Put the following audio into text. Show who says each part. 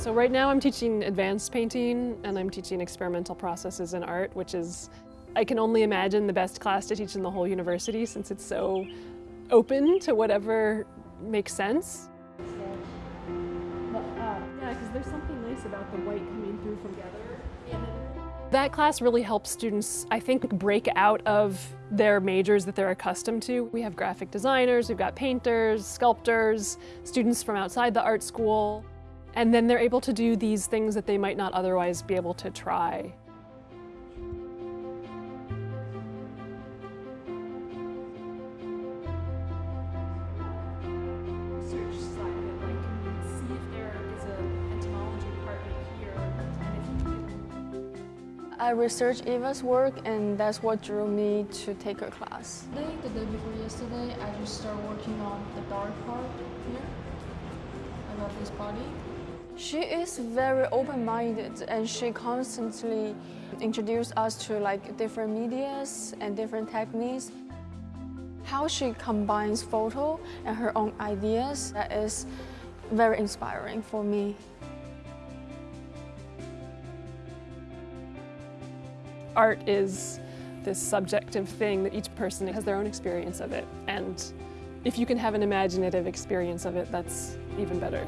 Speaker 1: So right now I'm teaching advanced painting and I'm teaching experimental processes in art, which is, I can only imagine the best class to teach in the whole university since it's so open to whatever makes sense. Yeah, because there's something nice about the white coming through from. That class really helps students, I think, break out of their majors that they're accustomed to. We have graphic designers, we've got painters, sculptors, students from outside the art school. And then they're able to do these things that they might not otherwise be able to try. Research side of it, like see if there is an entomology department here, and if you
Speaker 2: I researched Eva's work and that's what drew me to take her class.
Speaker 3: Today, the day before yesterday, I just started working on the dark part here about this body.
Speaker 2: She is very open-minded and she constantly introduced us to like different medias and different techniques. How she combines photo and her own ideas, that is very inspiring for me.
Speaker 1: art is this subjective thing that each person has their own experience of it. And if you can have an imaginative experience of it, that's even better.